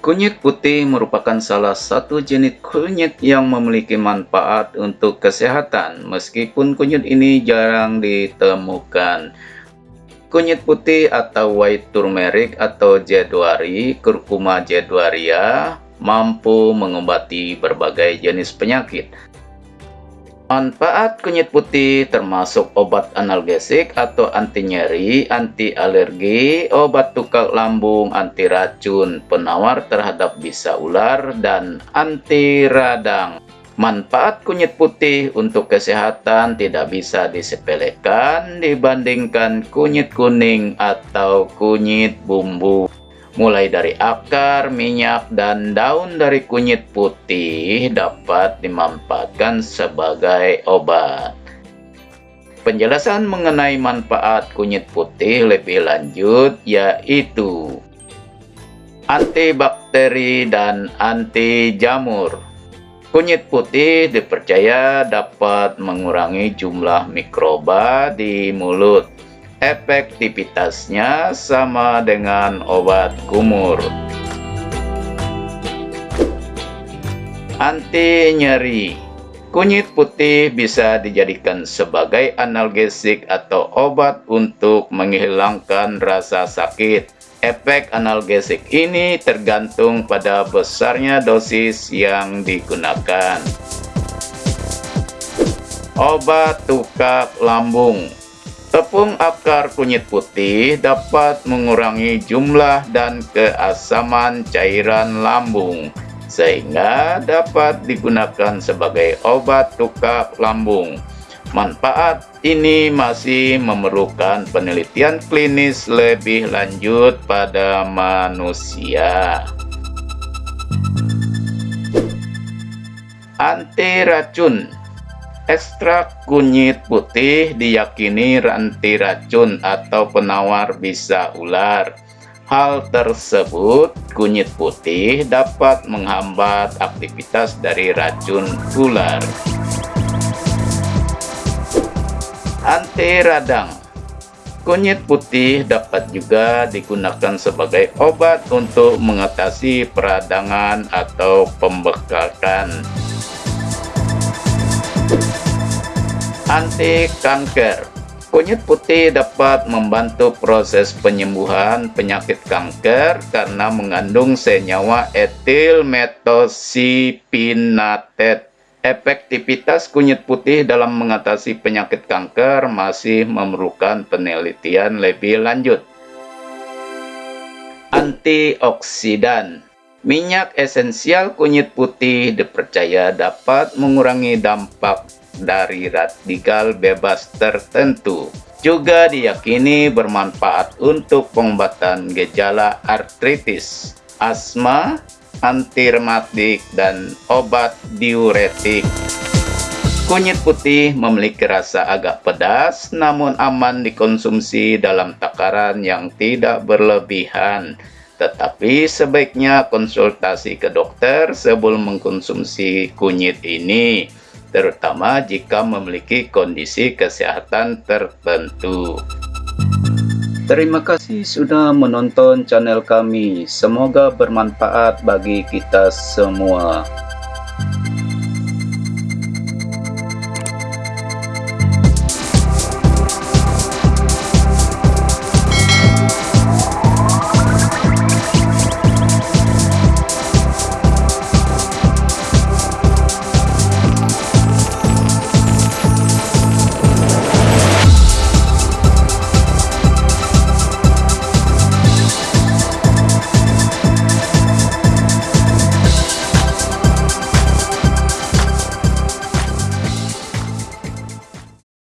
Kunyit putih merupakan salah satu jenis kunyit yang memiliki manfaat untuk kesehatan, meskipun kunyit ini jarang ditemukan. Kunyit putih atau white turmeric atau jedwari, kurkuma jedwaria, mampu mengobati berbagai jenis penyakit. Manfaat kunyit putih termasuk obat analgesik atau anti nyeri, anti alergi, obat tukak lambung, anti racun, penawar terhadap bisa ular, dan anti radang. Manfaat kunyit putih untuk kesehatan tidak bisa disepelekan dibandingkan kunyit kuning atau kunyit bumbu mulai dari akar, minyak, dan daun dari kunyit putih dapat dimanfaatkan sebagai obat. Penjelasan mengenai manfaat kunyit putih lebih lanjut yaitu antibakteri dan anti jamur. Kunyit putih dipercaya dapat mengurangi jumlah mikroba di mulut efektivitasnya sama dengan obat kumur. Anti nyeri Kunyit putih bisa dijadikan sebagai analgesik atau obat untuk menghilangkan rasa sakit. Efek analgesik ini tergantung pada besarnya dosis yang digunakan. Obat tukak lambung Tepung akar kunyit putih dapat mengurangi jumlah dan keasaman cairan lambung, sehingga dapat digunakan sebagai obat tukak lambung. Manfaat ini masih memerlukan penelitian klinis lebih lanjut pada manusia. Anti racun Ekstrak kunyit putih diyakini anti racun atau penawar bisa ular. Hal tersebut, kunyit putih dapat menghambat aktivitas dari racun ular. Anti radang Kunyit putih dapat juga digunakan sebagai obat untuk mengatasi peradangan atau pembekakan anti kanker. Kunyit putih dapat membantu proses penyembuhan penyakit kanker karena mengandung senyawa etil metosipinatet. Efektivitas kunyit putih dalam mengatasi penyakit kanker masih memerlukan penelitian lebih lanjut. Antioksidan Minyak esensial kunyit putih dipercaya dapat mengurangi dampak dari radikal bebas tertentu. Juga diyakini bermanfaat untuk pengobatan gejala artritis, asma, anti rematik, dan obat diuretik. Kunyit putih memiliki rasa agak pedas, namun aman dikonsumsi dalam takaran yang tidak berlebihan tetapi sebaiknya konsultasi ke dokter sebelum mengkonsumsi kunyit ini, terutama jika memiliki kondisi kesehatan tertentu. Terima kasih sudah menonton channel kami. Semoga bermanfaat bagi kita semua.